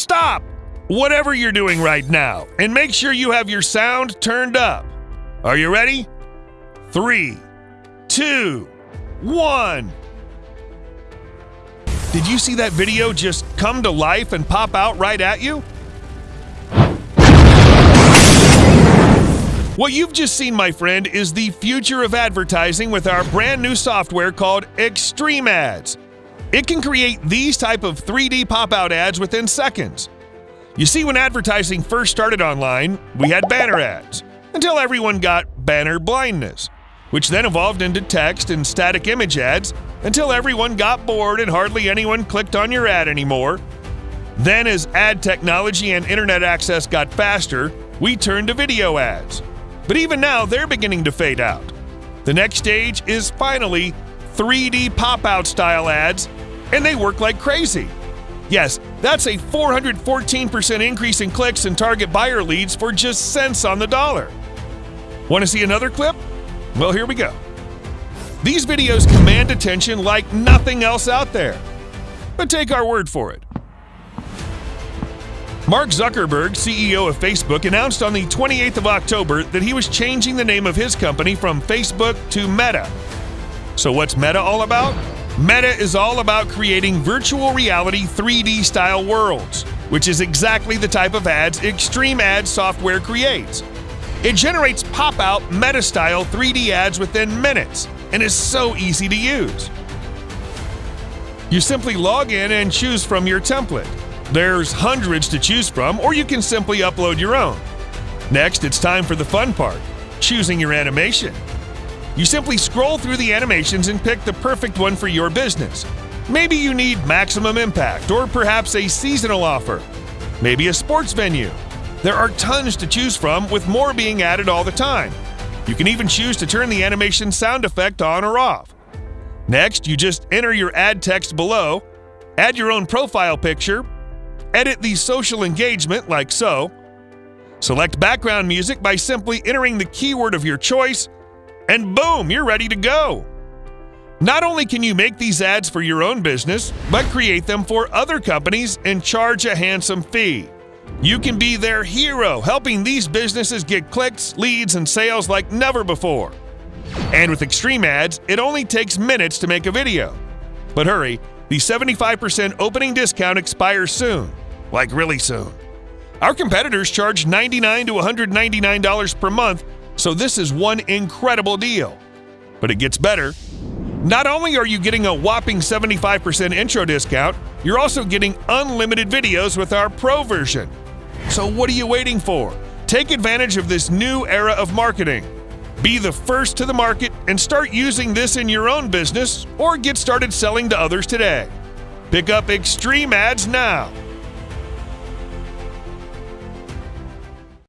Stop! Whatever you're doing right now, and make sure you have your sound turned up. Are you ready? Three, two, one. Did you see that video just come to life and pop out right at you? What you've just seen, my friend, is the future of advertising with our brand new software called Extreme Ads. It can create these type of 3D pop-out ads within seconds. You see, when advertising first started online, we had banner ads, until everyone got banner blindness, which then evolved into text and static image ads until everyone got bored and hardly anyone clicked on your ad anymore. Then, as ad technology and internet access got faster, we turned to video ads. But even now, they're beginning to fade out. The next stage is finally 3D pop out style ads, and they work like crazy. Yes, that's a 414% increase in clicks and target buyer leads for just cents on the dollar. Want to see another clip? Well, here we go. These videos command attention like nothing else out there. But take our word for it. Mark Zuckerberg, CEO of Facebook, announced on the 28th of October that he was changing the name of his company from Facebook to Meta. So, what's Meta all about? Meta is all about creating virtual reality 3D style worlds, which is exactly the type of ads Extreme Ads software creates. It generates pop out meta style 3D ads within minutes and is so easy to use. You simply log in and choose from your template. There's hundreds to choose from, or you can simply upload your own. Next, it's time for the fun part choosing your animation. You simply scroll through the animations and pick the perfect one for your business. Maybe you need maximum impact, or perhaps a seasonal offer, maybe a sports venue. There are tons to choose from, with more being added all the time. You can even choose to turn the animation sound effect on or off. Next, you just enter your ad text below, add your own profile picture, edit the social engagement like so, select background music by simply entering the keyword of your choice, and boom, you're ready to go. Not only can you make these ads for your own business, but create them for other companies and charge a handsome fee. You can be their hero, helping these businesses get clicks, leads, and sales like never before. And with Extreme Ads, it only takes minutes to make a video. But hurry, the 75% opening discount expires soon. Like really soon. Our competitors charge $99 to $199 per month, so this is one incredible deal. But it gets better. Not only are you getting a whopping 75% intro discount, you're also getting unlimited videos with our Pro version. So what are you waiting for? Take advantage of this new era of marketing. Be the first to the market and start using this in your own business or get started selling to others today. Pick up Extreme Ads now